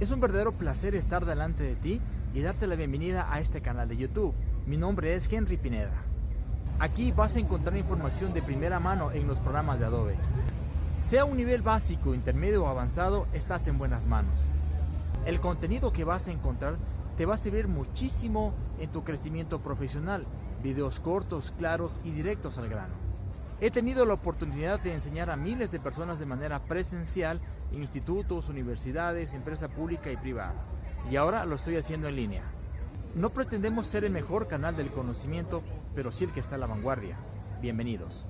Es un verdadero placer estar delante de ti y darte la bienvenida a este canal de YouTube. Mi nombre es Henry Pineda. Aquí vas a encontrar información de primera mano en los programas de Adobe. Sea un nivel básico, intermedio o avanzado, estás en buenas manos. El contenido que vas a encontrar te va a servir muchísimo en tu crecimiento profesional. Videos cortos, claros y directos al grano. He tenido la oportunidad de enseñar a miles de personas de manera presencial en institutos, universidades, empresa pública y privada. Y ahora lo estoy haciendo en línea. No pretendemos ser el mejor canal del conocimiento, pero sí el que está a la vanguardia. Bienvenidos.